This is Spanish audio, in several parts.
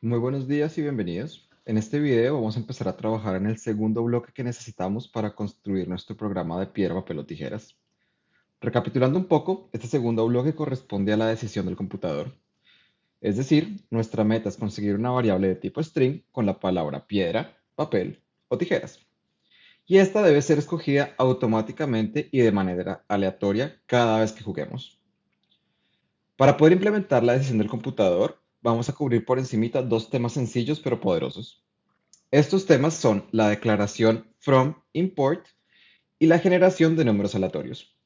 Muy buenos días y bienvenidos. En este video vamos a empezar a trabajar en el segundo bloque que necesitamos para construir nuestro programa de piedra, papel o tijeras. Recapitulando un poco, este segundo bloque corresponde a la decisión del computador. Es decir, nuestra meta es conseguir una variable de tipo string con la palabra piedra, papel o tijeras. Y esta debe ser escogida automáticamente y de manera aleatoria cada vez que juguemos. Para poder implementar la decisión del computador, vamos a cubrir por encimita dos temas sencillos pero poderosos. Estos temas son la declaración from import y la generación de números aleatorios.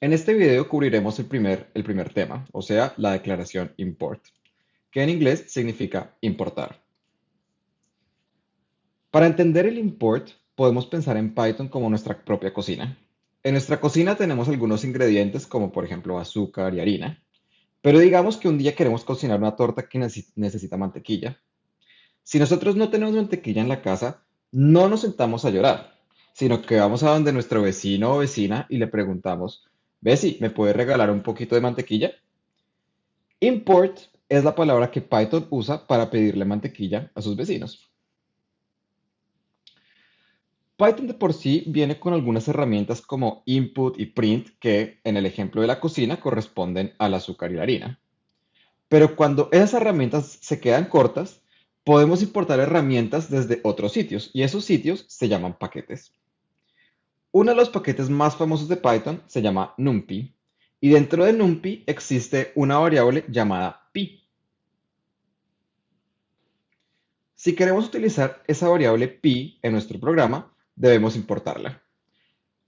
En este video cubriremos el primer, el primer tema, o sea, la declaración import, que en inglés significa importar. Para entender el import, podemos pensar en Python como nuestra propia cocina. En nuestra cocina tenemos algunos ingredientes como por ejemplo azúcar y harina, pero digamos que un día queremos cocinar una torta que necesita mantequilla. Si nosotros no tenemos mantequilla en la casa, no nos sentamos a llorar, sino que vamos a donde nuestro vecino o vecina y le preguntamos, Bessie, ¿me puede regalar un poquito de mantequilla? Import es la palabra que Python usa para pedirle mantequilla a sus vecinos. Python de por sí viene con algunas herramientas como input y print que en el ejemplo de la cocina corresponden al azúcar y la harina. Pero cuando esas herramientas se quedan cortas, podemos importar herramientas desde otros sitios y esos sitios se llaman paquetes. Uno de los paquetes más famosos de Python se llama NumPy y dentro de NumPy existe una variable llamada pi. Si queremos utilizar esa variable pi en nuestro programa, debemos importarla.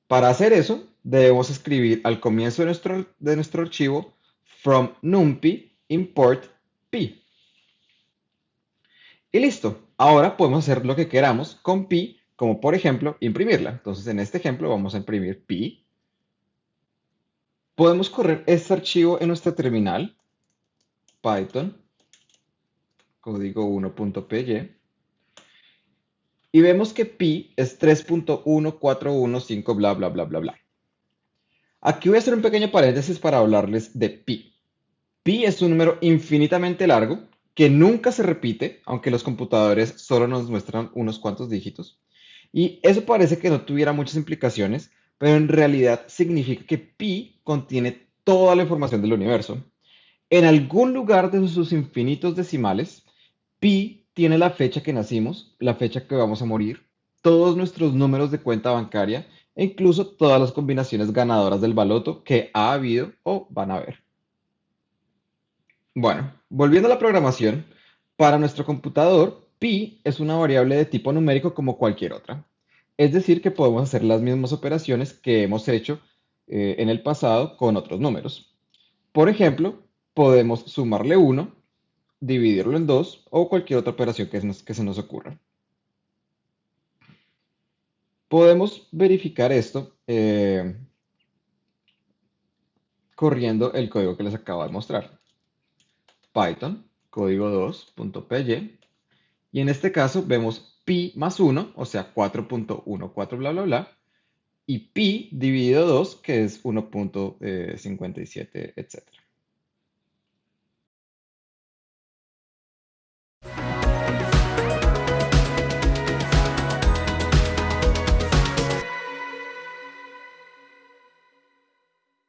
Para hacer eso, debemos escribir al comienzo de nuestro, de nuestro archivo from numpy import pi. Y listo. Ahora podemos hacer lo que queramos con pi, como por ejemplo imprimirla. Entonces en este ejemplo vamos a imprimir pi. Podemos correr este archivo en nuestra terminal, python, código 1.py y vemos que pi es 3.1415 bla bla bla bla bla. Aquí voy a hacer un pequeño paréntesis para hablarles de pi. Pi es un número infinitamente largo que nunca se repite, aunque los computadores solo nos muestran unos cuantos dígitos. Y eso parece que no tuviera muchas implicaciones, pero en realidad significa que pi contiene toda la información del universo. En algún lugar de sus infinitos decimales, pi tiene la fecha que nacimos, la fecha que vamos a morir, todos nuestros números de cuenta bancaria e incluso todas las combinaciones ganadoras del baloto que ha habido o van a haber. Bueno, volviendo a la programación, para nuestro computador, pi es una variable de tipo numérico como cualquier otra. Es decir, que podemos hacer las mismas operaciones que hemos hecho eh, en el pasado con otros números. Por ejemplo, podemos sumarle 1 dividirlo en dos o cualquier otra operación que, se nos ocurra. Podemos verificar esto eh, corriendo el código que les acabo de mostrar. Python, código 2.py, y en este caso vemos pi más 1, o sea 4.14 bla bla bla, y pi dividido 2, que es 1.57, etc.